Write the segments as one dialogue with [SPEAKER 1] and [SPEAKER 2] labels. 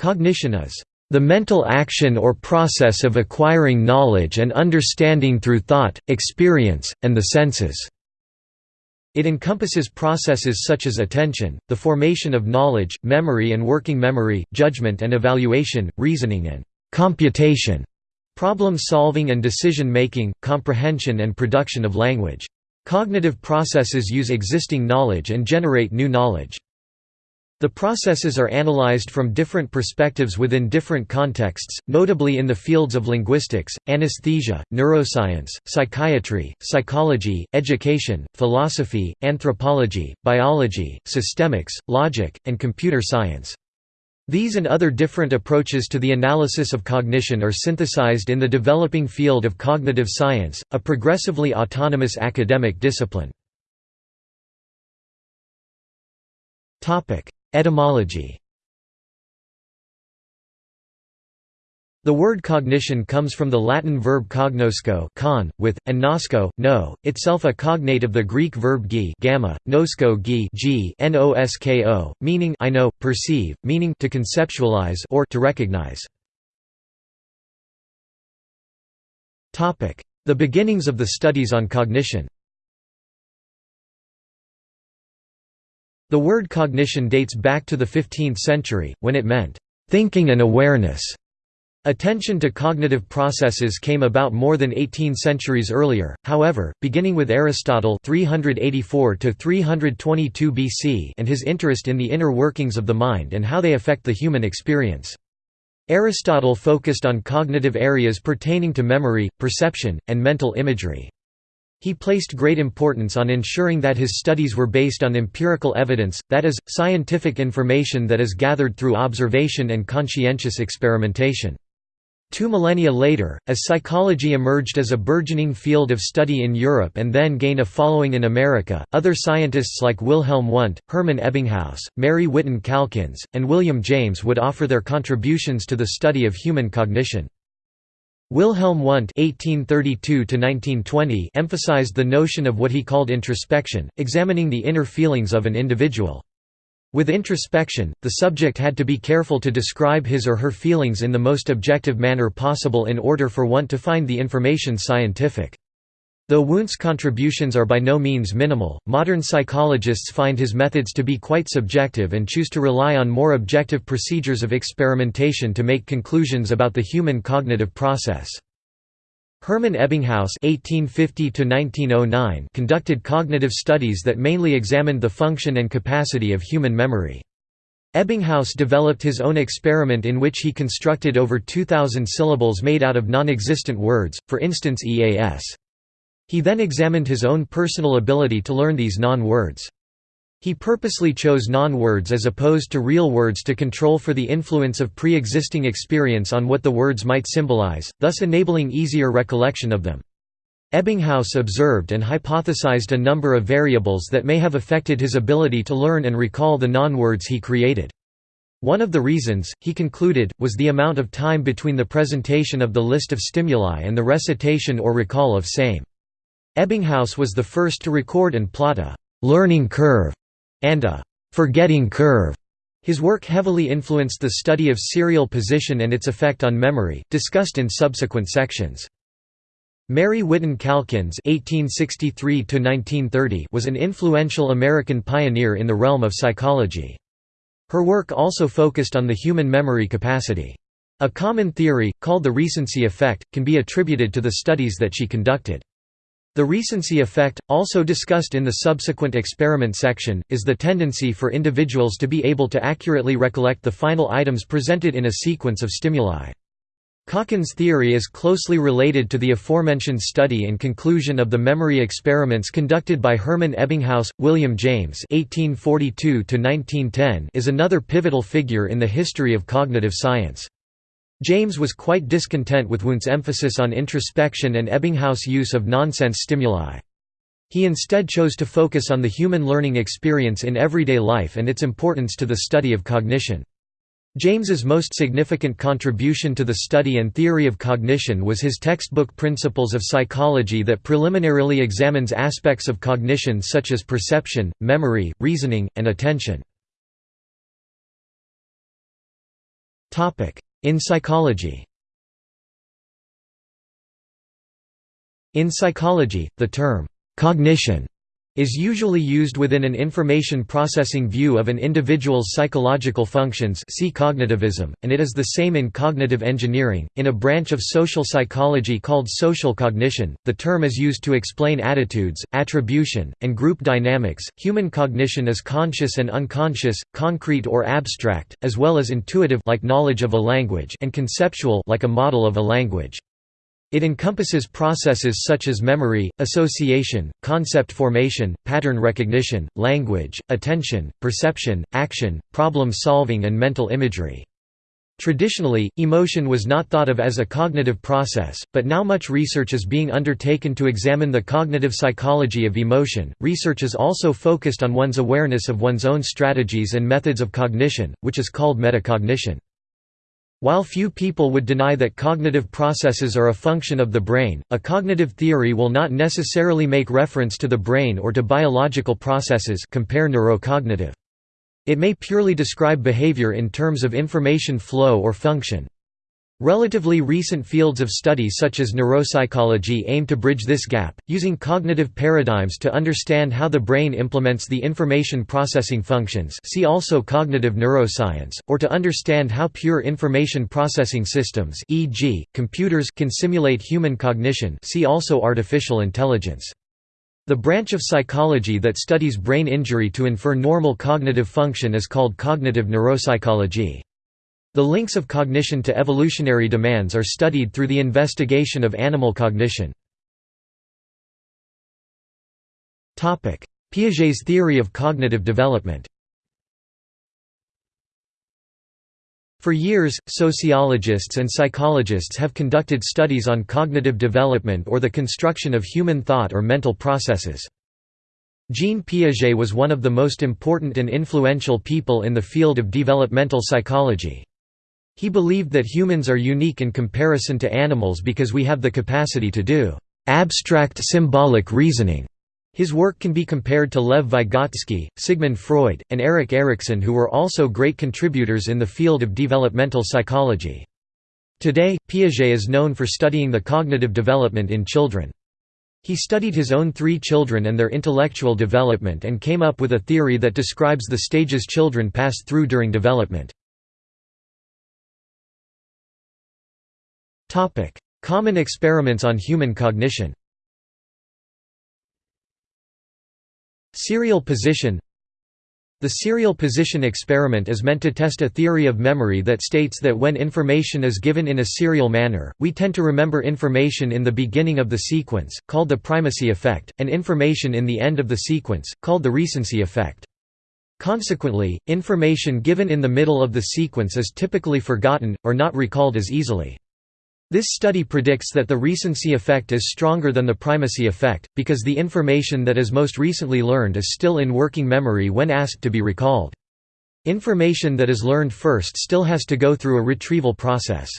[SPEAKER 1] Cognition is the mental action or process of acquiring knowledge and understanding through thought, experience, and the senses. It encompasses processes such as attention, the formation of knowledge, memory and working memory, judgment and evaluation, reasoning and computation, problem solving and decision making, comprehension and production of language. Cognitive processes use existing knowledge and generate new knowledge. The processes are analyzed from different perspectives within different contexts, notably in the fields of linguistics, anesthesia, neuroscience, psychiatry, psychology, education, philosophy, anthropology, biology, systemics, logic, and computer science. These and other different approaches to the analysis of cognition are synthesized in the developing field of cognitive science, a progressively autonomous academic discipline. Etymology. The word cognition comes from the Latin verb cognosco con, with, and nosco, know, itself a cognate of the Greek verb gi gamma, nosco gi g nosko, meaning I know, perceive, meaning to conceptualize or to recognize. The beginnings of the studies on cognition The word cognition dates back to the 15th century, when it meant, "...thinking and awareness". Attention to cognitive processes came about more than 18 centuries earlier, however, beginning with Aristotle 384 BC and his interest in the inner workings of the mind and how they affect the human experience. Aristotle focused on cognitive areas pertaining to memory, perception, and mental imagery. He placed great importance on ensuring that his studies were based on empirical evidence, that is, scientific information that is gathered through observation and conscientious experimentation. Two millennia later, as psychology emerged as a burgeoning field of study in Europe and then gained a following in America, other scientists like Wilhelm Wundt, Hermann Ebbinghaus, Mary Whiton Calkins, and William James would offer their contributions to the study of human cognition. Wilhelm Wundt (1832–1920) emphasized the notion of what he called introspection, examining the inner feelings of an individual. With introspection, the subject had to be careful to describe his or her feelings in the most objective manner possible in order for Wundt to find the information scientific. Though Wundt's contributions are by no means minimal, modern psychologists find his methods to be quite subjective and choose to rely on more objective procedures of experimentation to make conclusions about the human cognitive process. Hermann Ebbinghaus (1850–1909) conducted cognitive studies that mainly examined the function and capacity of human memory. Ebbinghaus developed his own experiment in which he constructed over 2,000 syllables made out of non-existent words, for instance EAS. He then examined his own personal ability to learn these non-words. He purposely chose non-words as opposed to real words to control for the influence of pre-existing experience on what the words might symbolize, thus enabling easier recollection of them. Ebbinghaus observed and hypothesized a number of variables that may have affected his ability to learn and recall the non-words he created. One of the reasons, he concluded, was the amount of time between the presentation of the list of stimuli and the recitation or recall of same. Ebbinghaus was the first to record and plot a «learning curve» and a «forgetting curve». His work heavily influenced the study of serial position and its effect on memory, discussed in subsequent sections. Mary Whiton Calkins (1863–1930) was an influential American pioneer in the realm of psychology. Her work also focused on the human memory capacity. A common theory, called the recency effect, can be attributed to the studies that she conducted. The recency effect, also discussed in the subsequent experiment section, is the tendency for individuals to be able to accurately recollect the final items presented in a sequence of stimuli. Calkins' theory is closely related to the aforementioned study and conclusion of the memory experiments conducted by Hermann Ebbinghaus. William James (1842–1910) is another pivotal figure in the history of cognitive science. James was quite discontent with Wundt's emphasis on introspection and Ebbinghaus' use of nonsense stimuli. He instead chose to focus on the human learning experience in everyday life and its importance to the study of cognition. James's most significant contribution to the study and theory of cognition was his textbook Principles of Psychology that preliminarily examines aspects of cognition such as perception, memory, reasoning, and attention. In psychology. In psychology, the term, "'cognition' is usually used within an information processing view of an individual's psychological functions see cognitivism, and it is the same in cognitive engineering. In a branch of social psychology called social cognition, the term is used to explain attitudes, attribution, and group dynamics. Human cognition is conscious and unconscious, concrete or abstract, as well as intuitive like knowledge of a language and conceptual like a model of a language. It encompasses processes such as memory, association, concept formation, pattern recognition, language, attention, perception, action, problem solving and mental imagery. Traditionally, emotion was not thought of as a cognitive process, but now much research is being undertaken to examine the cognitive psychology of emotion. Research is also focused on one's awareness of one's own strategies and methods of cognition, which is called metacognition. While few people would deny that cognitive processes are a function of the brain, a cognitive theory will not necessarily make reference to the brain or to biological processes compare neurocognitive. It may purely describe behavior in terms of information flow or function. Relatively recent fields of study such as neuropsychology aim to bridge this gap, using cognitive paradigms to understand how the brain implements the information processing functions see also cognitive neuroscience, or to understand how pure information processing systems e.g., computers can simulate human cognition see also artificial intelligence. The branch of psychology that studies brain injury to infer normal cognitive function is called cognitive neuropsychology. The links of cognition to evolutionary demands are studied through the investigation of animal cognition. Piaget's theory of cognitive development For years, sociologists and psychologists have conducted studies on cognitive development or the construction of human thought or mental processes. Jean Piaget was one of the most important and influential people in the field of developmental psychology. He believed that humans are unique in comparison to animals because we have the capacity to do abstract symbolic reasoning. His work can be compared to Lev Vygotsky, Sigmund Freud, and Erik Erikson who were also great contributors in the field of developmental psychology. Today, Piaget is known for studying the cognitive development in children. He studied his own three children and their intellectual development and came up with a theory that describes the stages children pass through during development. Topic: Common experiments on human cognition. Serial position The serial position experiment is meant to test a theory of memory that states that when information is given in a serial manner, we tend to remember information in the beginning of the sequence, called the primacy effect, and information in the end of the sequence, called the recency effect. Consequently, information given in the middle of the sequence is typically forgotten, or not recalled as easily. This study predicts that the recency effect is stronger than the primacy effect, because the information that is most recently learned is still in working memory when asked to be recalled. Information that is learned first still has to go through a retrieval process.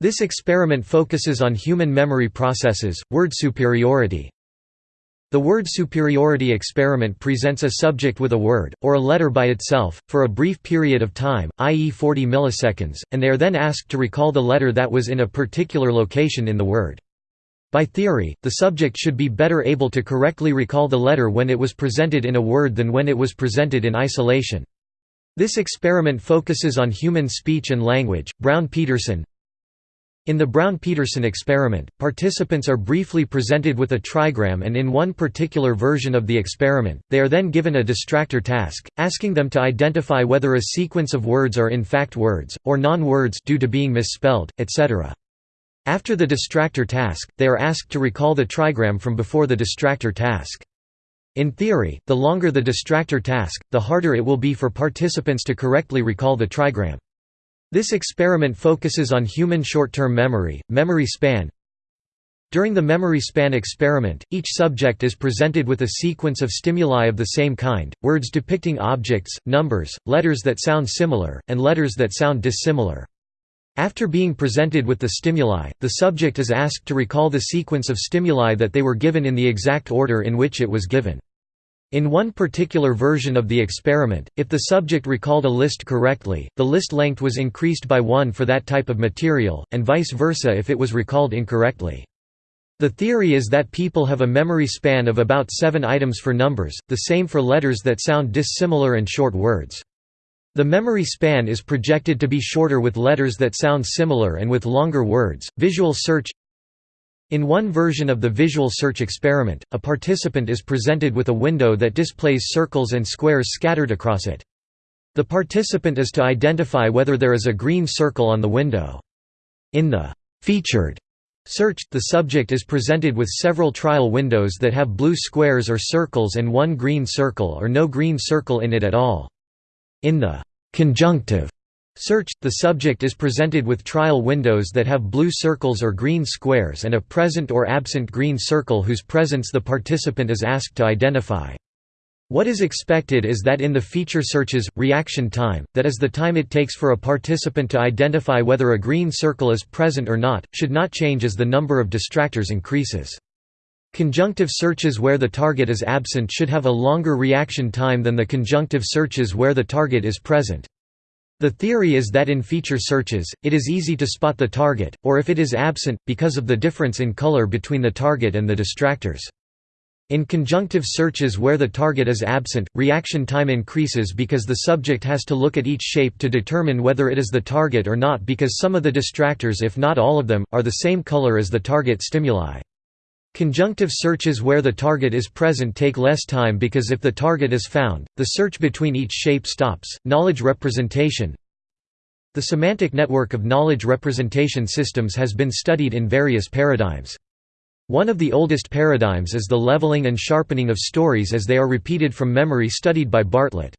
[SPEAKER 1] This experiment focuses on human memory processes, word superiority, the word superiority experiment presents a subject with a word, or a letter by itself, for a brief period of time, i.e. 40 milliseconds, and they are then asked to recall the letter that was in a particular location in the word. By theory, the subject should be better able to correctly recall the letter when it was presented in a word than when it was presented in isolation. This experiment focuses on human speech and language. Brown Peterson, in the Brown-Peterson experiment, participants are briefly presented with a trigram and in one particular version of the experiment, they are then given a distractor task, asking them to identify whether a sequence of words are in fact words, or non-words due to being misspelled, etc. After the distractor task, they are asked to recall the trigram from before the distractor task. In theory, the longer the distractor task, the harder it will be for participants to correctly recall the trigram. This experiment focuses on human short-term memory, memory span. During the memory span experiment, each subject is presented with a sequence of stimuli of the same kind, words depicting objects, numbers, letters that sound similar, and letters that sound dissimilar. After being presented with the stimuli, the subject is asked to recall the sequence of stimuli that they were given in the exact order in which it was given. In one particular version of the experiment, if the subject recalled a list correctly, the list length was increased by one for that type of material, and vice versa if it was recalled incorrectly. The theory is that people have a memory span of about seven items for numbers, the same for letters that sound dissimilar and short words. The memory span is projected to be shorter with letters that sound similar and with longer words. Visual search in one version of the visual search experiment, a participant is presented with a window that displays circles and squares scattered across it. The participant is to identify whether there is a green circle on the window. In the featured search, the subject is presented with several trial windows that have blue squares or circles and one green circle or no green circle in it at all. In the conjunctive Search – The subject is presented with trial windows that have blue circles or green squares and a present or absent green circle whose presence the participant is asked to identify. What is expected is that in the feature searches, reaction time, that is the time it takes for a participant to identify whether a green circle is present or not, should not change as the number of distractors increases. Conjunctive searches where the target is absent should have a longer reaction time than the conjunctive searches where the target is present. The theory is that in feature searches, it is easy to spot the target, or if it is absent, because of the difference in color between the target and the distractors. In conjunctive searches where the target is absent, reaction time increases because the subject has to look at each shape to determine whether it is the target or not because some of the distractors if not all of them, are the same color as the target stimuli. Conjunctive searches where the target is present take less time because if the target is found, the search between each shape stops. Knowledge representation The semantic network of knowledge representation systems has been studied in various paradigms. One of the oldest paradigms is the leveling and sharpening of stories as they are repeated from memory studied by Bartlett.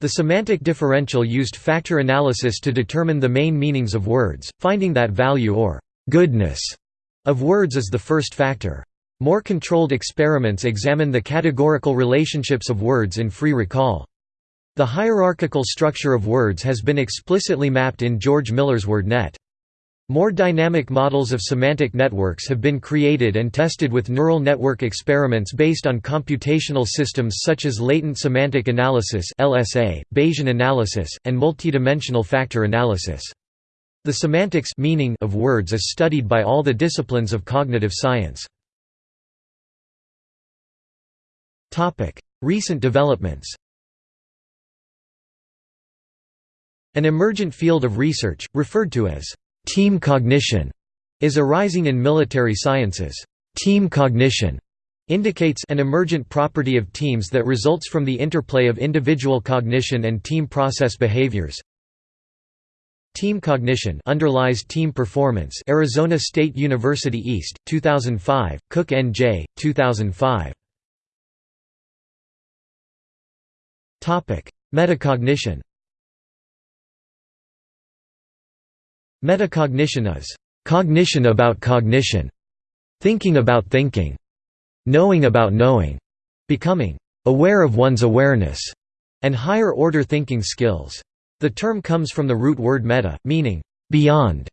[SPEAKER 1] The semantic differential used factor analysis to determine the main meanings of words, finding that value or goodness of words is the first factor. More controlled experiments examine the categorical relationships of words in free recall. The hierarchical structure of words has been explicitly mapped in George Miller's WordNet. More dynamic models of semantic networks have been created and tested with neural network experiments based on computational systems such as latent semantic analysis (LSA), Bayesian analysis, and multidimensional factor analysis. The semantics meaning of words is studied by all the disciplines of cognitive science. Recent developments An emergent field of research, referred to as team cognition, is arising in military sciences. Team cognition indicates an emergent property of teams that results from the interplay of individual cognition and team process behaviors. Team cognition underlies team performance Arizona State University East, 2005, Cook N.J., 2005. Topic: Metacognition Metacognition is cognition about cognition, thinking about thinking, knowing about knowing, becoming aware of one's awareness, and higher-order thinking skills. The term comes from the root word meta, meaning beyond.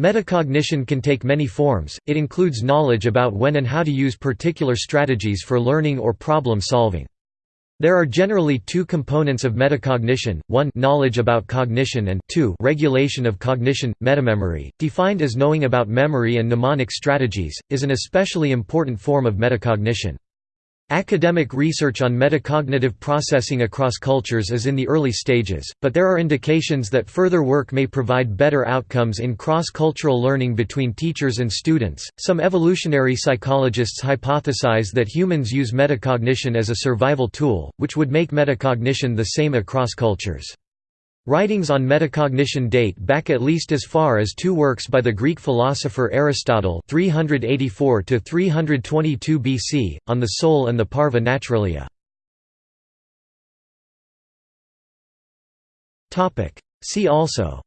[SPEAKER 1] Metacognition can take many forms, it includes knowledge about when and how to use particular strategies for learning or problem solving. There are generally two components of metacognition, one knowledge about cognition and two regulation of cognition. Metamemory, defined as knowing about memory and mnemonic strategies, is an especially important form of metacognition. Academic research on metacognitive processing across cultures is in the early stages, but there are indications that further work may provide better outcomes in cross-cultural learning between teachers and students. Some evolutionary psychologists hypothesize that humans use metacognition as a survival tool, which would make metacognition the same across cultures. Writings on metacognition date back at least as far as two works by the Greek philosopher Aristotle 384 322 BC, on the soul and the parva naturalia. See also.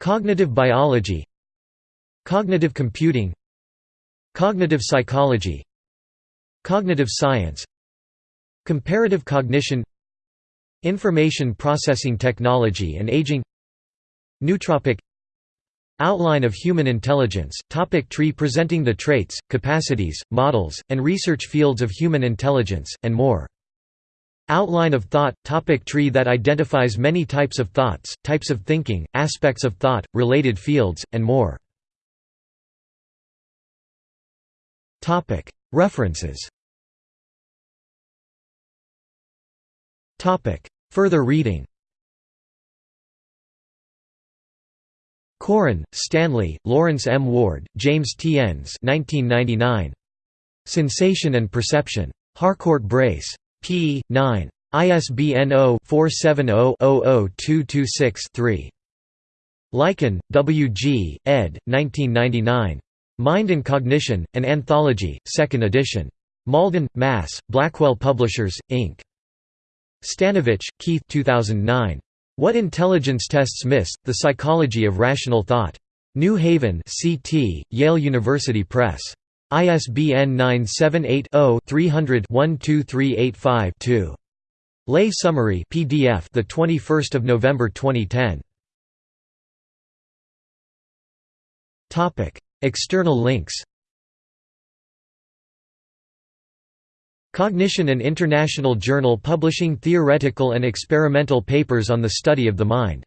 [SPEAKER 1] Cognitive biology. Cognitive computing. Cognitive psychology. Cognitive science Comparative cognition Information processing technology and aging Nootropic Outline of Human Intelligence, topic Tree presenting the traits, capacities, models, and research fields of human intelligence, and more. Outline of thought – topic Tree that identifies many types of thoughts, types of thinking, aspects of thought, related fields, and more. References Further reading Coren, Stanley, Lawrence M. Ward, James T. Enns 1999. Sensation and Perception. Harcourt Brace. p. 9. ISBN 0-470-00226-3. Lycan, W. G., ed. 1999. Mind and Cognition, An Anthology, 2nd edition. Malden, Mass., Blackwell Publishers, Inc. Stanovich, Keith 2009. What Intelligence Tests Miss, The Psychology of Rational Thought. New Haven CT, Yale University Press. ISBN 978-0-300-12385-2. Lay summary PDF the 21st of November 2010. Topic: External links. Cognition an international journal publishing theoretical and experimental papers on the study of the mind.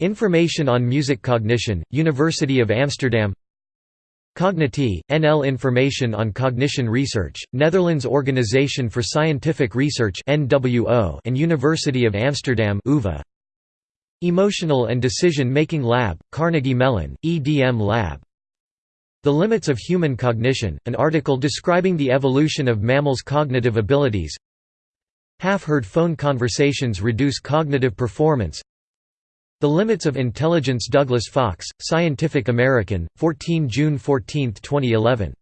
[SPEAKER 1] Information on music cognition, University of Amsterdam Cogniti, NL Information on Cognition Research, Netherlands Organisation for Scientific Research and University of Amsterdam UvA. Emotional and Decision Making Lab, Carnegie Mellon, EDM Lab. The Limits of Human Cognition, an article describing the evolution of mammals' cognitive abilities. Half-heard phone conversations reduce cognitive performance. The Limits of Intelligence Douglas Fox, Scientific American, 14 June 14, 2011